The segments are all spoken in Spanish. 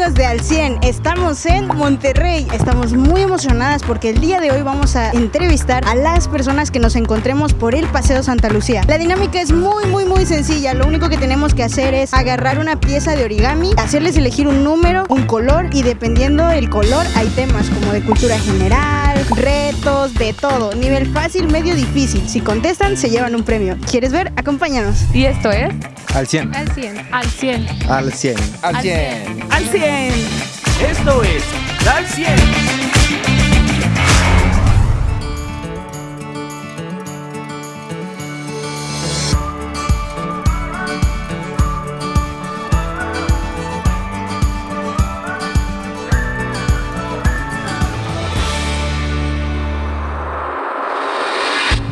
de Al 100? Estamos en Monterrey. Estamos muy emocionadas porque el día de hoy vamos a entrevistar a las personas que nos encontremos por el Paseo Santa Lucía. La dinámica es muy, muy, muy sencilla. Lo único que tenemos que hacer es agarrar una pieza de origami, hacerles elegir un número, un color y dependiendo del color hay temas como de cultura general, retos, de todo. Nivel fácil, medio difícil. Si contestan, se llevan un premio. ¿Quieres ver? Acompáñanos. Y esto es Al 100. al 100. Al 100. Al 100. Al 100. Al 100. Esto es Al 100.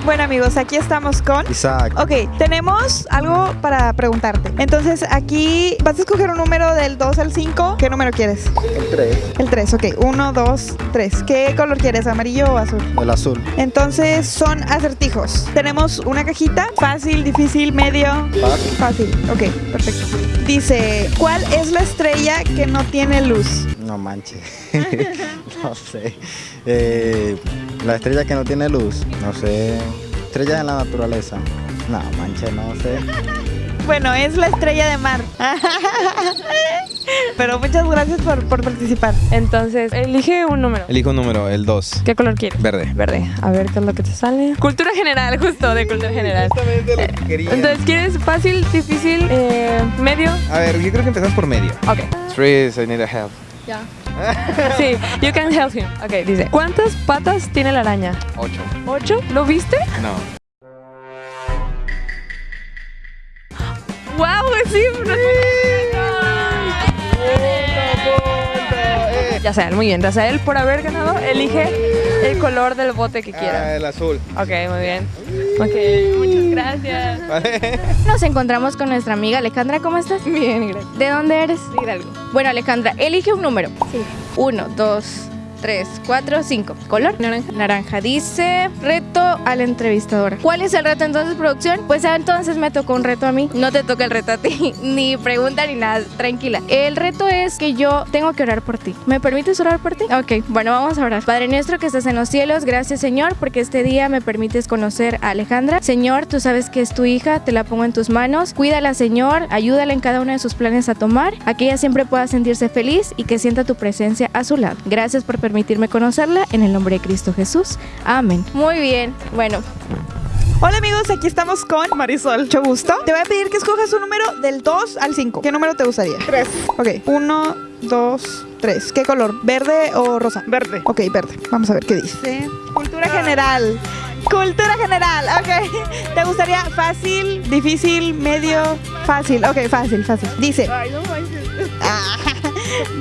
Bueno amigos, aquí estamos con... Isaac. Ok, tenemos algo para preguntarte. Entonces aquí vas a escoger un número del 2 al 5. ¿Qué número quieres? El 3. El 3, ok. 1, 2, 3. ¿Qué color quieres? ¿Amarillo o azul? El azul. Entonces son acertijos. Tenemos una cajita, fácil, difícil, medio. Fácil. Fácil, ok, perfecto. Dice, ¿cuál es la estrella que no tiene luz? No manches. no sé. Eh, la estrella que no tiene luz. No sé. Estrella en la naturaleza. No manches, no sé. Bueno, es la estrella de mar. Pero muchas gracias por, por participar. Entonces, elige un número. Elijo un número, el 2. ¿Qué color quieres? Verde. Verde. A ver qué es lo que te sale. Cultura general, justo de cultura general. Entonces, ¿quieres fácil, difícil, eh, medio? A ver, yo creo que empezamos por medio. Ok. Trees, I need a help. Sí, you can help him. Ok, dice. ¿Cuántas patas tiene la araña? 8. ¿Ocho? ¿Lo viste? No. ¡Wow! Sí, Ya sea, muy bien. Razael, por haber ganado, elige el color del bote que Ah, quiera. el azul. Ok, muy bien. Ok, gracias. Vale. Nos encontramos con nuestra amiga Alejandra, ¿cómo estás? Bien, gracias. ¿De dónde eres? Hidalgo. Bueno, Alejandra, elige un número. Sí. Uno, dos, tres, cuatro, cinco. ¿Color? Naranja. Naranja. Dice reto a la entrevistadora. ¿Cuál es el reto entonces, producción? Pues ah, entonces me tocó un reto a mí. No te toca el reto a ti, ni pregunta ni nada. Tranquila. El reto es que yo tengo que orar por ti. ¿Me permites orar por ti? Ok, bueno, vamos a orar. Padre nuestro que estás en los cielos, gracias Señor, porque este día me permites conocer a Alejandra. Señor, tú sabes que es tu hija, te la pongo en tus manos. Cuídala, Señor, ayúdala en cada uno de sus planes a tomar, a que ella siempre pueda sentirse feliz y que sienta tu presencia a su lado. Gracias por permitirme conocerla, en el nombre de Cristo Jesús. Amén. Muy bien, bueno, Hola amigos, aquí estamos con Marisol. Mucho gusto. Te voy a pedir que escojas un número del 2 al 5. ¿Qué número te gustaría? 3. Ok, 1, 2, 3. ¿Qué color? ¿Verde o rosa? Verde. Ok, verde. Vamos a ver qué dice. Cultura general. Cultura general, ok. ¿Te gustaría fácil, difícil, medio, fácil? Ok, fácil, fácil. Dice.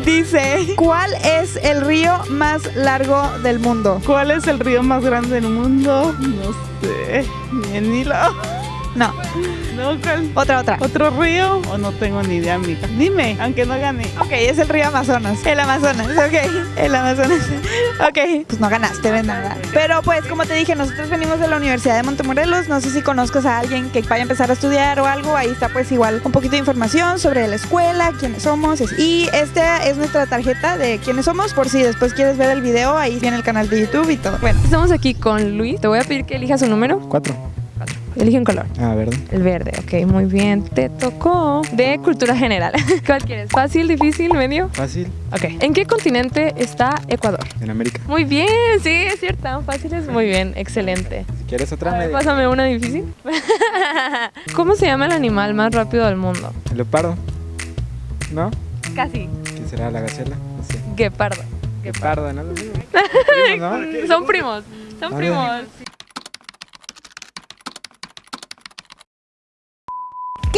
Dice, ¿cuál es el río más largo del mundo? ¿Cuál es el río más grande del mundo? No sé, ni el Nilo. No. Otra, otra. ¿Otro río? O no tengo ni idea, amiga. Dime, aunque no gane. Ok, es el río Amazonas. El Amazonas, ok. El Amazonas. Ok. Pues no ganaste, ven nada. Pero pues, como te dije, nosotros venimos de la Universidad de Montemorelos. No sé si conozcas a alguien que vaya a empezar a estudiar o algo. Ahí está pues igual un poquito de información sobre la escuela, quiénes somos. Y esta es nuestra tarjeta de quiénes somos. Por si después quieres ver el video, ahí viene el canal de YouTube y todo. Bueno, Estamos aquí con Luis. Te voy a pedir que elijas un número. 4. Elige un color. Ah, verde. El verde, ok, muy bien. Te tocó de cultura general. ¿Cuál quieres? ¿Fácil, difícil, medio? Fácil. Ok. ¿En qué continente está Ecuador? En América. Muy bien, sí, es cierto. Fáciles, muy bien, excelente. Si quieres otra A ver, pásame una difícil. ¿Cómo se llama el animal más rápido del mundo? El leopardo. ¿No? Casi. ¿Quién será la gacela? No sé. Guepardo. Leopardo, ¿no? Lo mismo. Primo, ¿no? Son primos. Son primos.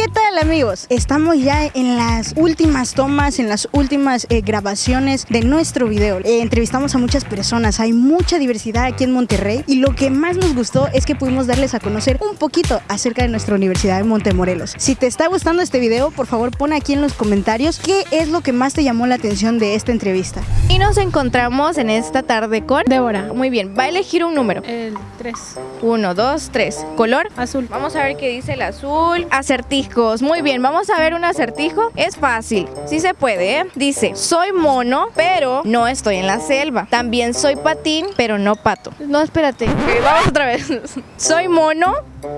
¿Qué tal amigos? Estamos ya en las últimas tomas, en las últimas eh, grabaciones de nuestro video. Eh, entrevistamos a muchas personas, hay mucha diversidad aquí en Monterrey y lo que más nos gustó es que pudimos darles a conocer un poquito acerca de nuestra universidad de Montemorelos. Si te está gustando este video, por favor pon aquí en los comentarios qué es lo que más te llamó la atención de esta entrevista. Y nos encontramos en esta tarde con Débora. Muy bien, va a elegir un número. El 3. Uno, dos, tres. ¿Color? Azul. Vamos a ver qué dice el azul. Acertijos. muy bien. Vamos a ver un acertijo. Es fácil. Sí se puede, ¿eh? Dice, soy mono, pero no estoy en la selva. También soy patín, pero no pato. No, espérate. Ok, vamos otra vez. soy mono,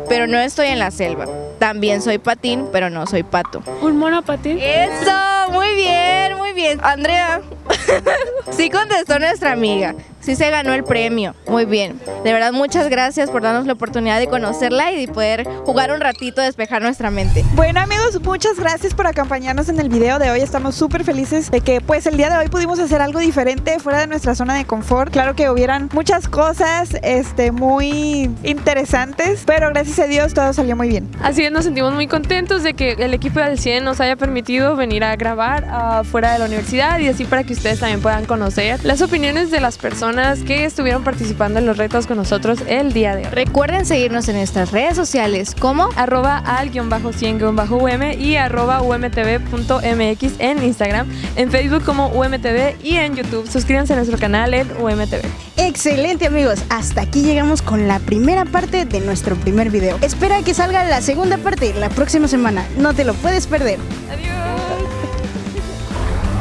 pero no estoy en la selva. También soy patín, pero no soy pato. ¿Un mono patín? Eso, muy bien, muy bien. Andrea, sí contestó nuestra amiga. Sí se ganó el premio. Muy bien. De verdad, muchas gracias por darnos la oportunidad de conocerla y de poder jugar un ratito, despejar nuestra mente. Bueno amigos, muchas gracias por acompañarnos en el video de hoy. Estamos súper felices de que pues el día de hoy pudimos hacer algo diferente fuera de nuestra zona de confort. Claro que hubieran muchas cosas este, muy interesantes, pero gracias a Dios todo salió muy bien. Así es, nos sentimos muy contentos de que el equipo del 100 nos haya permitido venir a grabar ah, fuera de la universidad y así para que ustedes también puedan conocer las opiniones de las personas que estuvieron participando en los retos con nosotros el día de hoy. Recuerden seguirnos en nuestras redes sociales como arroba al-100-um y arroba umtv.mx en Instagram, en Facebook como UMTV y en YouTube. Suscríbanse a nuestro canal en UMTV. Excelente amigos, hasta aquí llegamos con la primera parte de nuestro primer video. Espera que salga la segunda parte la próxima semana, no te lo puedes perder. Adiós.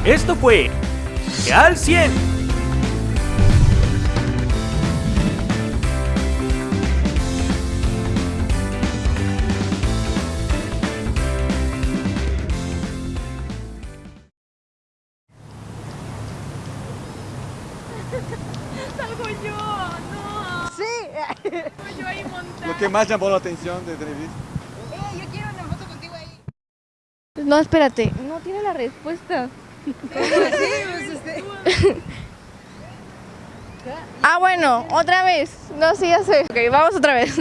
Esto fue Al 100. Lo que más llamó la atención de entrevista. No, espérate, no tiene la respuesta. ah, bueno, otra vez. No, sí, ya sé. Ok, vamos otra vez.